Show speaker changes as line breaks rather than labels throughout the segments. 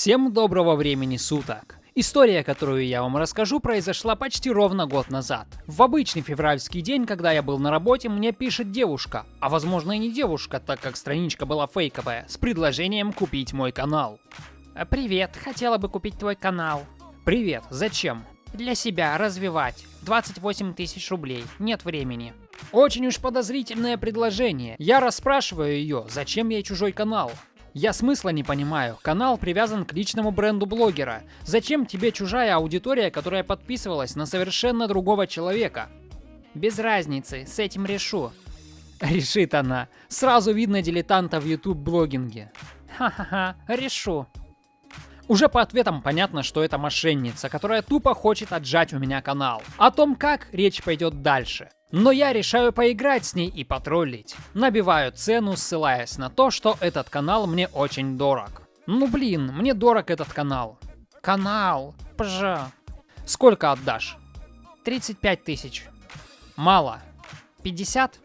Всем доброго времени суток! История, которую я вам расскажу, произошла почти ровно год назад. В обычный февральский день, когда я был на работе, мне пишет девушка, а возможно и не девушка, так как страничка была фейковая, с предложением купить мой канал.
«Э, Привет, хотела бы купить твой канал.
Привет, зачем?
Для себя развивать. 28 тысяч рублей. Нет времени.
Очень уж подозрительное предложение. Я расспрашиваю ее, зачем ей чужой канал. Я смысла не понимаю. Канал привязан к личному бренду блогера. Зачем тебе чужая аудитория, которая подписывалась на совершенно другого человека?
Без разницы, с этим решу.
Решит она. Сразу видно дилетанта в YouTube блогинге.
Ха-ха-ха, решу.
Уже по ответам понятно, что это мошенница, которая тупо хочет отжать у меня канал. О том, как, речь пойдет дальше. Но я решаю поиграть с ней и потроллить. Набиваю цену, ссылаясь на то, что этот канал мне очень дорог. Ну блин, мне дорог этот канал.
Канал, пжа.
Сколько отдашь?
35 тысяч.
Мало.
50?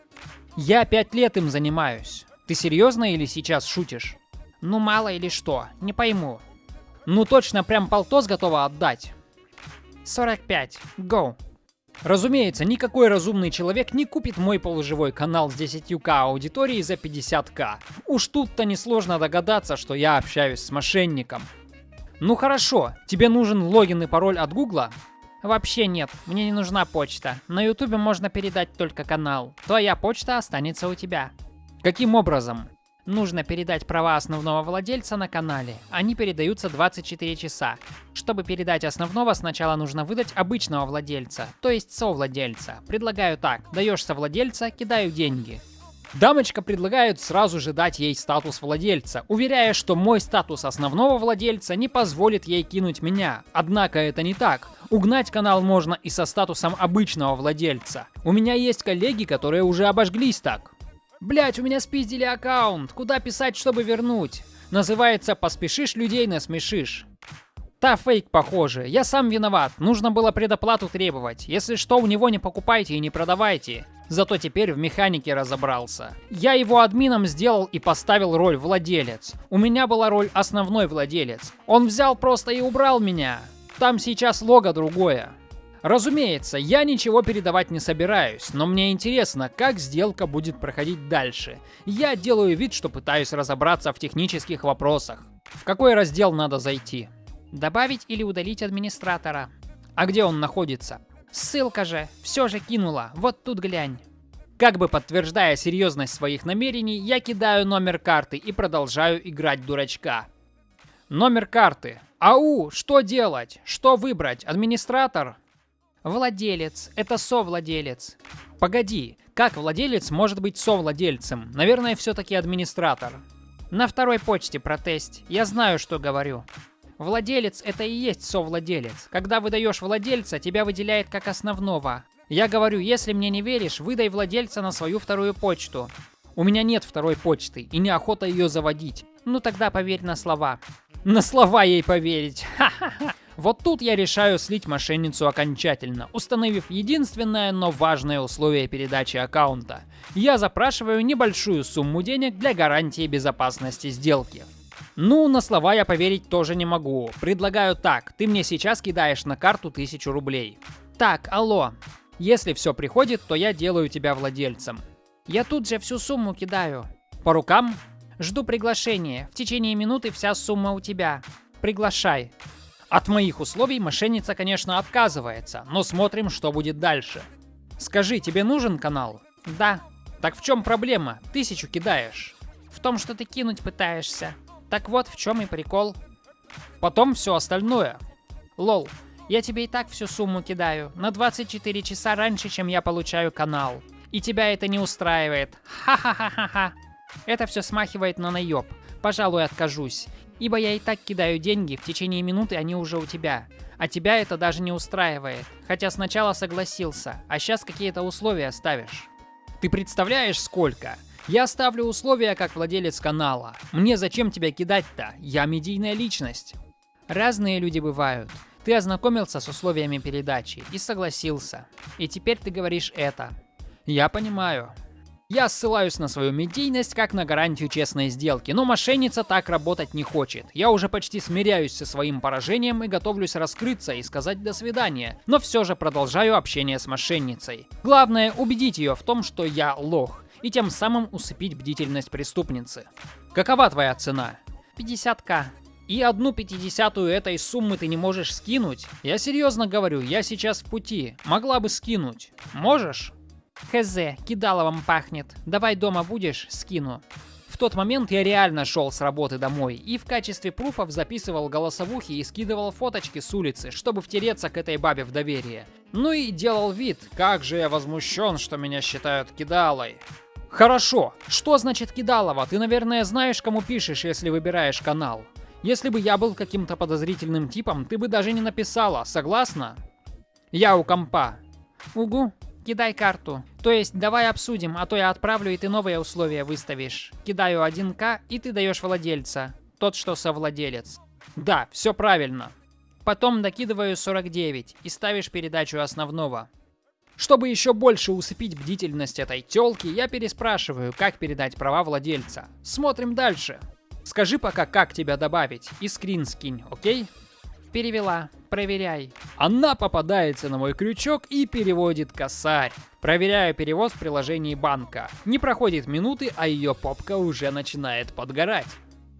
Я пять лет им занимаюсь. Ты серьезно или сейчас шутишь?
Ну мало или что, не пойму.
Ну точно прям полтос готова отдать.
45, go.
Разумеется, никакой разумный человек не купит мой полуживой канал с 10к аудиторией за 50к. Уж тут-то несложно догадаться, что я общаюсь с мошенником. Ну хорошо, тебе нужен логин и пароль от Гугла?
Вообще нет, мне не нужна почта. На ютубе можно передать только канал. Твоя почта останется у тебя.
Каким образом?
Нужно передать права основного владельца на канале. Они передаются 24 часа. Чтобы передать основного, сначала нужно выдать обычного владельца, то есть совладельца. Предлагаю так. Даешь совладельца, кидаю деньги.
Дамочка предлагает сразу же дать ей статус владельца, уверяя, что мой статус основного владельца не позволит ей кинуть меня. Однако это не так. Угнать канал можно и со статусом обычного владельца. У меня есть коллеги, которые уже обожглись так. Блять, у меня спиздили аккаунт. Куда писать, чтобы вернуть? Называется «Поспешишь людей насмешишь». Та фейк похоже. Я сам виноват. Нужно было предоплату требовать. Если что, у него не покупайте и не продавайте. Зато теперь в механике разобрался. Я его админом сделал и поставил роль владелец. У меня была роль основной владелец. Он взял просто и убрал меня. Там сейчас лого другое. Разумеется, я ничего передавать не собираюсь, но мне интересно, как сделка будет проходить дальше. Я делаю вид, что пытаюсь разобраться в технических вопросах. В какой раздел надо зайти?
Добавить или удалить администратора.
А где он находится?
Ссылка же, все же кинула, вот тут глянь.
Как бы подтверждая серьезность своих намерений, я кидаю номер карты и продолжаю играть дурачка. Номер карты. Ау, что делать? Что выбрать? Администратор?
Владелец. Это совладелец.
Погоди, как владелец может быть совладельцем? Наверное, все-таки администратор.
На второй почте протест. Я знаю, что говорю. Владелец это и есть совладелец. Когда выдаешь владельца, тебя выделяет как основного. Я говорю, если мне не веришь, выдай владельца на свою вторую почту.
У меня нет второй почты и неохота ее заводить.
Ну тогда поверь на слова.
На слова ей поверить. Ха-ха-ха. Вот тут я решаю слить мошенницу окончательно, установив единственное, но важное условие передачи аккаунта. Я запрашиваю небольшую сумму денег для гарантии безопасности сделки. Ну, на слова я поверить тоже не могу. Предлагаю так, ты мне сейчас кидаешь на карту 1000 рублей.
Так, алло.
Если все приходит, то я делаю тебя владельцем.
Я тут же всю сумму кидаю.
По рукам?
Жду приглашения. В течение минуты вся сумма у тебя. Приглашай.
От моих условий мошенница, конечно, отказывается, но смотрим, что будет дальше. Скажи, тебе нужен канал?
Да.
Так в чем проблема? Тысячу кидаешь.
В том, что ты кинуть пытаешься. Так вот, в чем и прикол.
Потом все остальное.
Лол, я тебе и так всю сумму кидаю. На 24 часа раньше, чем я получаю канал. И тебя это не устраивает. Ха-ха-ха-ха-ха. Это все смахивает на наеб. Пожалуй, откажусь. Ибо я и так кидаю деньги, в течение минуты они уже у тебя. А тебя это даже не устраивает. Хотя сначала согласился, а сейчас какие-то условия ставишь.
Ты представляешь, сколько? Я ставлю условия как владелец канала. Мне зачем тебя кидать-то? Я медийная личность.
Разные люди бывают. Ты ознакомился с условиями передачи и согласился. И теперь ты говоришь это.
Я понимаю. Я ссылаюсь на свою медийность как на гарантию честной сделки, но мошенница так работать не хочет. Я уже почти смиряюсь со своим поражением и готовлюсь раскрыться и сказать до свидания, но все же продолжаю общение с мошенницей. Главное убедить ее в том, что я лох, и тем самым усыпить бдительность преступницы. Какова твоя цена?
50к.
И одну пятидесятую этой суммы ты не можешь скинуть? Я серьезно говорю, я сейчас в пути. Могла бы скинуть. Можешь?
Хз, кидаловым пахнет. Давай дома будешь, скину.
В тот момент я реально шел с работы домой и в качестве пруфов записывал голосовухи и скидывал фоточки с улицы, чтобы втереться к этой бабе в доверие. Ну и делал вид, как же я возмущен, что меня считают кидалой. Хорошо, что значит кидалова? Ты, наверное, знаешь, кому пишешь, если выбираешь канал. Если бы я был каким-то подозрительным типом, ты бы даже не написала, согласна? Я у компа.
Угу. Кидай карту. То есть давай обсудим, а то я отправлю и ты новые условия выставишь. Кидаю 1к и ты даешь владельца. Тот, что совладелец.
Да, все правильно.
Потом докидываю 49 и ставишь передачу основного.
Чтобы еще больше усыпить бдительность этой телки, я переспрашиваю, как передать права владельца. Смотрим дальше. Скажи пока, как тебя добавить, и скрин скинь, окей?
Перевела. Проверяй.
Она попадается на мой крючок и переводит косарь. Проверяю перевод в приложении банка. Не проходит минуты, а ее попка уже начинает подгорать.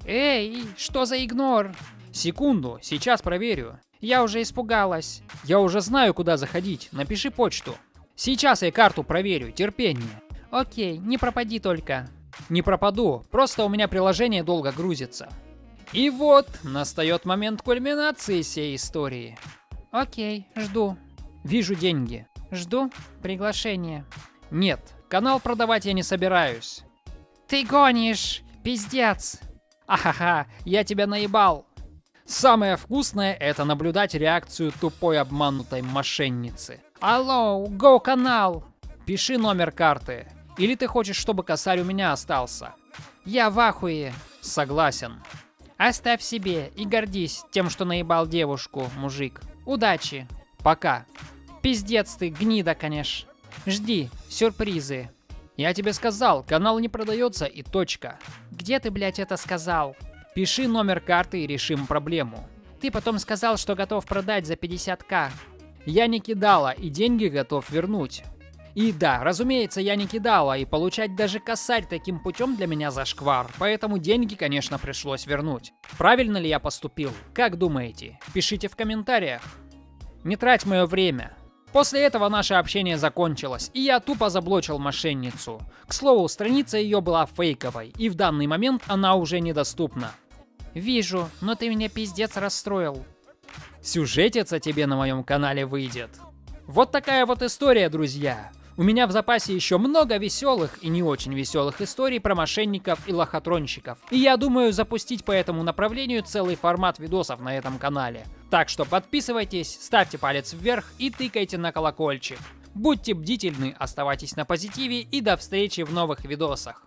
Эй, что за игнор?
Секунду, сейчас проверю.
Я уже испугалась.
Я уже знаю, куда заходить. Напиши почту. Сейчас я карту проверю, терпение.
Окей, не пропади только.
Не пропаду, просто у меня приложение долго грузится. И вот, настает момент кульминации всей истории.
Окей, жду.
Вижу деньги.
Жду приглашение.
Нет, канал продавать я не собираюсь.
Ты гонишь, пиздец.
Ахаха, я тебя наебал. Самое вкусное это наблюдать реакцию тупой обманутой мошенницы.
Алло, го канал.
Пиши номер карты. Или ты хочешь, чтобы косарь у меня остался?
Я в ахуе.
Согласен.
Оставь себе и гордись тем, что наебал девушку, мужик. Удачи.
Пока.
Пиздец ты, гнида, конечно. Жди, сюрпризы.
Я тебе сказал, канал не продается и точка.
Где ты, блядь, это сказал?
Пиши номер карты и решим проблему.
Ты потом сказал, что готов продать за 50к.
Я не кидала и деньги готов вернуть. И да, разумеется, я не кидала, и получать даже косарь таким путем для меня зашквар, поэтому деньги, конечно, пришлось вернуть. Правильно ли я поступил? Как думаете? Пишите в комментариях. Не трать мое время. После этого наше общение закончилось, и я тупо заблочил мошенницу. К слову, страница ее была фейковой, и в данный момент она уже недоступна.
Вижу, но ты меня пиздец расстроил.
Сюжетица тебе на моем канале выйдет. Вот такая вот история, друзья. У меня в запасе еще много веселых и не очень веселых историй про мошенников и лохотронщиков. И я думаю запустить по этому направлению целый формат видосов на этом канале. Так что подписывайтесь, ставьте палец вверх и тыкайте на колокольчик. Будьте бдительны, оставайтесь на позитиве и до встречи в новых видосах.